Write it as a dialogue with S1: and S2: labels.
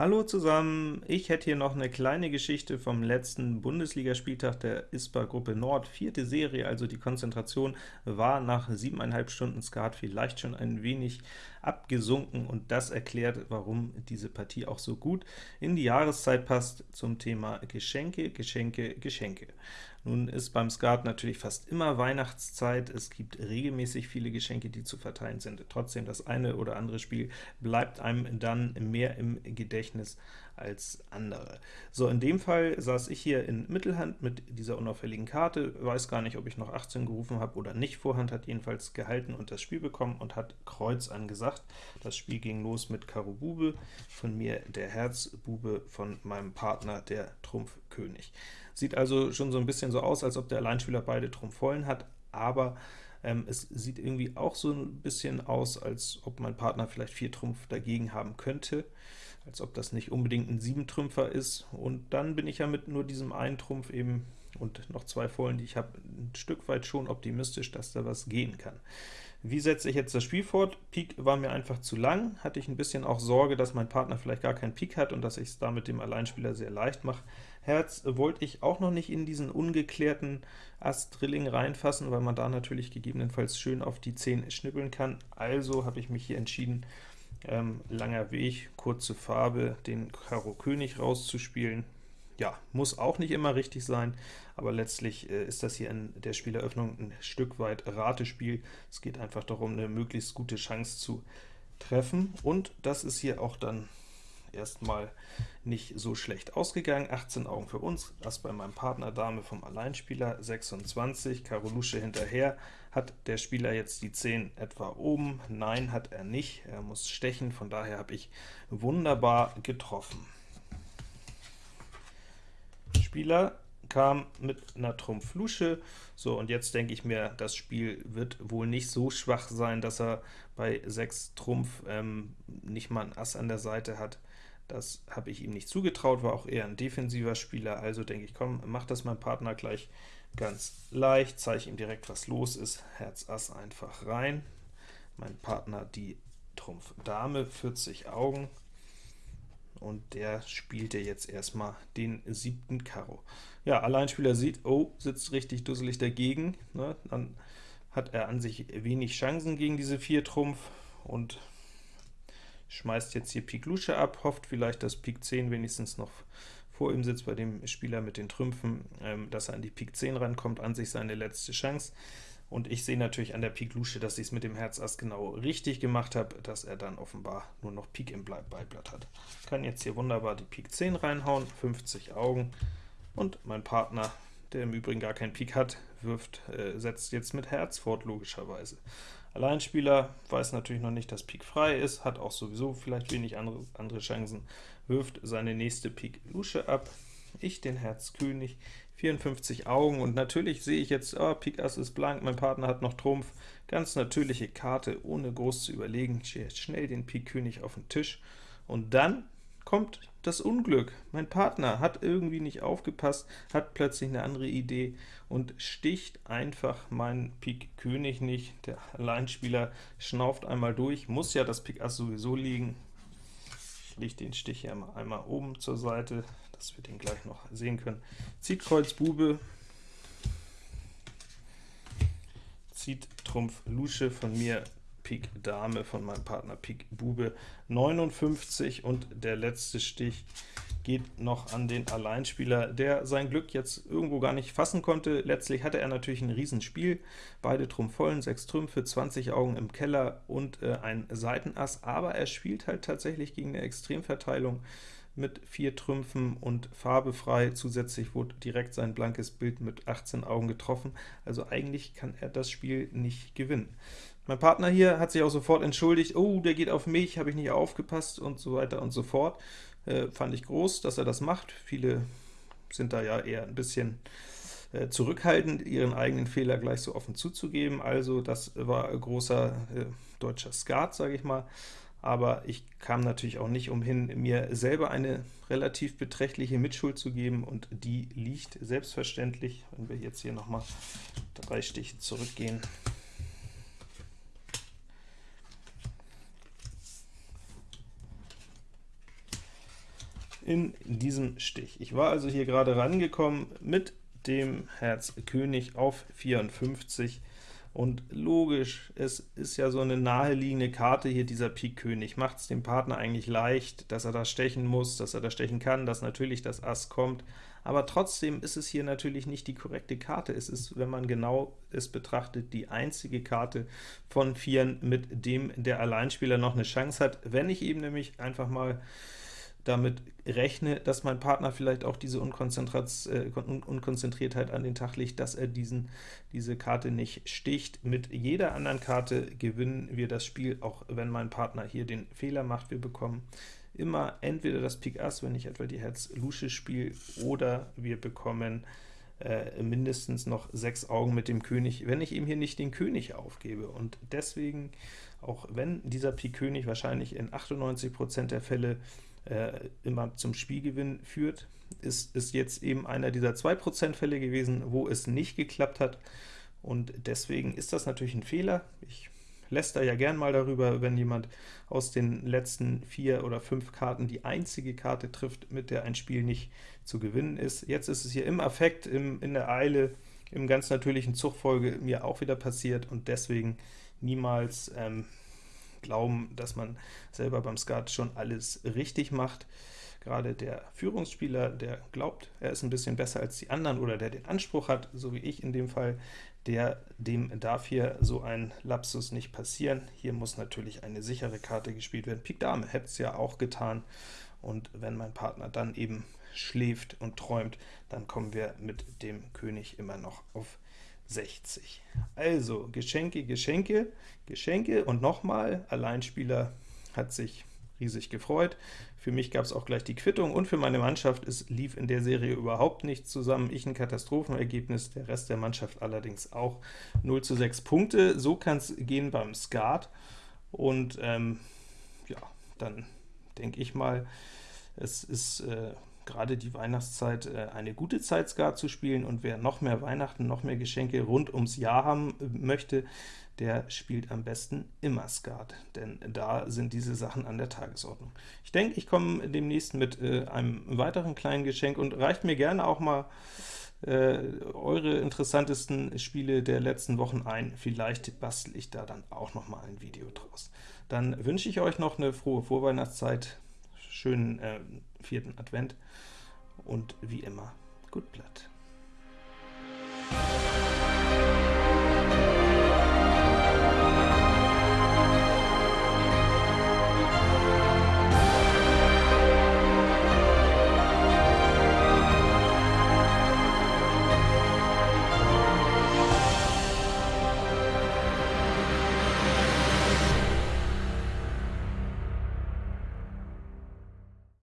S1: Hallo zusammen, ich hätte hier noch eine kleine Geschichte vom letzten Bundesligaspieltag der ISPA Gruppe Nord, vierte Serie, also die Konzentration war nach siebeneinhalb Stunden Skat vielleicht schon ein wenig abgesunken, und das erklärt, warum diese Partie auch so gut in die Jahreszeit passt zum Thema Geschenke, Geschenke, Geschenke. Nun ist beim Skat natürlich fast immer Weihnachtszeit, es gibt regelmäßig viele Geschenke, die zu verteilen sind. Trotzdem, das eine oder andere Spiel bleibt einem dann mehr im Gedächtnis als andere. So, in dem Fall saß ich hier in Mittelhand mit dieser unauffälligen Karte, weiß gar nicht, ob ich noch 18 gerufen habe oder nicht, Vorhand hat jedenfalls gehalten und das Spiel bekommen und hat Kreuz angesagt. Das Spiel ging los mit Karo Bube, von mir der Herz Bube, von meinem Partner der Trumpf König. Sieht also schon so ein bisschen so aus, als ob der Alleinspieler beide Trumpf vollen hat, aber ähm, es sieht irgendwie auch so ein bisschen aus, als ob mein Partner vielleicht vier Trumpf dagegen haben könnte, als ob das nicht unbedingt ein Siebentrümpfer ist, und dann bin ich ja mit nur diesem einen Trumpf eben und noch zwei Vollen, die ich habe, ein Stück weit schon optimistisch, dass da was gehen kann. Wie setze ich jetzt das Spiel fort? Pik war mir einfach zu lang, hatte ich ein bisschen auch Sorge, dass mein Partner vielleicht gar keinen Pik hat und dass ich es damit dem Alleinspieler sehr leicht mache. Herz wollte ich auch noch nicht in diesen ungeklärten Ass-Drilling reinfassen, weil man da natürlich gegebenenfalls schön auf die 10 schnippeln kann. Also habe ich mich hier entschieden, ähm, langer Weg, kurze Farbe, den Karo König rauszuspielen. Ja, muss auch nicht immer richtig sein, aber letztlich äh, ist das hier in der Spieleröffnung ein Stück weit Ratespiel. Es geht einfach darum, eine möglichst gute Chance zu treffen, und das ist hier auch dann erstmal nicht so schlecht ausgegangen. 18 Augen für uns, Ass bei meinem Partner, Dame vom Alleinspieler, 26, Karo Lusche hinterher. Hat der Spieler jetzt die 10 etwa oben? Nein, hat er nicht. Er muss stechen, von daher habe ich wunderbar getroffen. Spieler kam mit einer Trumpf Lusche. So, und jetzt denke ich mir, das Spiel wird wohl nicht so schwach sein, dass er bei 6 Trumpf ähm, nicht mal ein Ass an der Seite hat. Das habe ich ihm nicht zugetraut, war auch eher ein defensiver Spieler, also denke ich, komm, mach das mein Partner gleich ganz leicht, zeige ihm direkt, was los ist, Herz Ass einfach rein, mein Partner die Trumpf Dame, 40 Augen, und der spielte jetzt erstmal den siebten Karo. Ja, Alleinspieler sieht, oh, sitzt richtig dusselig dagegen, ne? dann hat er an sich wenig Chancen gegen diese vier Trumpf, und schmeißt jetzt hier Pik Lusche ab, hofft vielleicht, dass Pik 10 wenigstens noch vor ihm sitzt bei dem Spieler mit den Trümpfen, ähm, dass er an die Pik 10 rankommt, an sich seine letzte Chance. Und ich sehe natürlich an der Pik Lusche, dass ich es mit dem Herz Ass genau richtig gemacht habe, dass er dann offenbar nur noch Pik im Beiblatt hat. Kann jetzt hier wunderbar die Pik 10 reinhauen, 50 Augen, und mein Partner, der im Übrigen gar keinen Pik hat, wirft, äh, setzt jetzt mit Herz fort, logischerweise. Alleinspieler weiß natürlich noch nicht, dass Pik frei ist, hat auch sowieso vielleicht wenig andere, andere Chancen, wirft seine nächste Pik Lusche ab, ich den Herz König, 54 Augen, und natürlich sehe ich jetzt, oh, Pik Ass ist blank, mein Partner hat noch Trumpf, ganz natürliche Karte, ohne groß zu überlegen, schnell den Pik König auf den Tisch, und dann kommt das Unglück. Mein Partner hat irgendwie nicht aufgepasst, hat plötzlich eine andere Idee und sticht einfach meinen Pik König nicht. Der Alleinspieler schnauft einmal durch, muss ja das Pik Ass sowieso liegen. Ich lege den Stich hier mal einmal oben zur Seite, dass wir den gleich noch sehen können. Zieht Kreuz Bube, zieht Trumpf Lusche von mir Pik Dame von meinem Partner Pik Bube. 59 und der letzte Stich geht noch an den Alleinspieler, der sein Glück jetzt irgendwo gar nicht fassen konnte. Letztlich hatte er natürlich ein Riesenspiel, beide Trumpf vollen, 6 Trümpfe, 20 Augen im Keller und äh, ein Seitenass, aber er spielt halt tatsächlich gegen eine Extremverteilung mit vier Trümpfen und farbefrei. Zusätzlich wurde direkt sein blankes Bild mit 18 Augen getroffen, also eigentlich kann er das Spiel nicht gewinnen. Mein Partner hier hat sich auch sofort entschuldigt, oh, der geht auf mich, habe ich nicht aufgepasst und so weiter und so fort. Äh, fand ich groß, dass er das macht. Viele sind da ja eher ein bisschen äh, zurückhaltend, ihren eigenen Fehler gleich so offen zuzugeben. Also das war großer äh, deutscher Skat, sage ich mal. Aber ich kam natürlich auch nicht umhin, mir selber eine relativ beträchtliche Mitschuld zu geben, und die liegt selbstverständlich, wenn wir jetzt hier nochmal drei Stiche zurückgehen, in diesem Stich. Ich war also hier gerade rangekommen mit dem Herz König auf 54, und logisch, es ist ja so eine naheliegende Karte hier, dieser Pik König. Macht es dem Partner eigentlich leicht, dass er da stechen muss, dass er da stechen kann, dass natürlich das Ass kommt, aber trotzdem ist es hier natürlich nicht die korrekte Karte. Es ist, wenn man genau es betrachtet, die einzige Karte von Vieren, mit dem der Alleinspieler noch eine Chance hat. Wenn ich eben nämlich einfach mal damit rechne, dass mein Partner vielleicht auch diese äh, Unkonzentriertheit an den Tag legt, dass er diesen, diese Karte nicht sticht. Mit jeder anderen Karte gewinnen wir das Spiel, auch wenn mein Partner hier den Fehler macht. Wir bekommen immer entweder das Pik Ass, wenn ich etwa die Herz Lusche spiele, oder wir bekommen äh, mindestens noch sechs Augen mit dem König, wenn ich eben hier nicht den König aufgebe. Und deswegen, auch wenn dieser Pik König wahrscheinlich in 98% der Fälle äh, immer zum Spielgewinn führt, ist, ist jetzt eben einer dieser 2% Fälle gewesen, wo es nicht geklappt hat, und deswegen ist das natürlich ein Fehler. Ich läster ja gern mal darüber, wenn jemand aus den letzten vier oder fünf Karten die einzige Karte trifft, mit der ein Spiel nicht zu gewinnen ist. Jetzt ist es hier im Affekt, im, in der Eile, im ganz natürlichen Zugfolge mir auch wieder passiert, und deswegen niemals ähm, glauben, dass man selber beim Skat schon alles richtig macht. Gerade der Führungsspieler, der glaubt, er ist ein bisschen besser als die anderen oder der den Anspruch hat, so wie ich in dem Fall, der, dem darf hier so ein Lapsus nicht passieren. Hier muss natürlich eine sichere Karte gespielt werden. Pik Dame hätte es ja auch getan, und wenn mein Partner dann eben schläft und träumt, dann kommen wir mit dem König immer noch auf 60. Also Geschenke, Geschenke, Geschenke und nochmal, Alleinspieler hat sich riesig gefreut. Für mich gab es auch gleich die Quittung und für meine Mannschaft, es lief in der Serie überhaupt nichts zusammen. Ich ein Katastrophenergebnis, der Rest der Mannschaft allerdings auch 0 zu 6 Punkte. So kann es gehen beim Skat und ähm, ja, dann denke ich mal, es ist äh, gerade die Weihnachtszeit äh, eine gute Zeit, Skat zu spielen, und wer noch mehr Weihnachten, noch mehr Geschenke rund ums Jahr haben äh, möchte, der spielt am besten immer Skat, denn da sind diese Sachen an der Tagesordnung. Ich denke, ich komme demnächst mit äh, einem weiteren kleinen Geschenk, und reicht mir gerne auch mal äh, eure interessantesten Spiele der letzten Wochen ein. Vielleicht bastel ich da dann auch noch mal ein Video draus. Dann wünsche ich euch noch eine frohe Vorweihnachtszeit, schönen äh, vierten Advent und wie immer, gut Blatt.